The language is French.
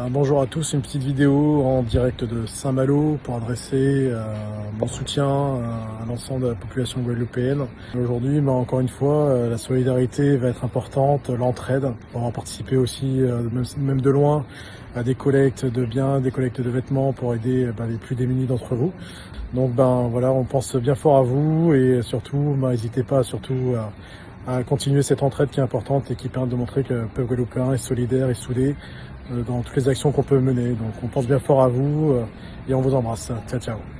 Ben, bonjour à tous, une petite vidéo en direct de Saint-Malo pour adresser euh, mon soutien euh, à l'ensemble de la population guadeloupéenne. Aujourd'hui, ben, encore une fois, euh, la solidarité va être importante, l'entraide. On va participer aussi, même, de loin, à des collectes de biens, des collectes de vêtements pour aider ben, les plus démunis d'entre vous. Donc ben voilà, on pense bien fort à vous et surtout, n'hésitez pas surtout à, à, continuer cette entraide qui est importante et qui permet de montrer que le peuple guadeloupéen est solidaire et soudé dans toutes les actions qu'on peut mener. Donc on pense bien fort à vous et on vous embrasse. Ciao ciao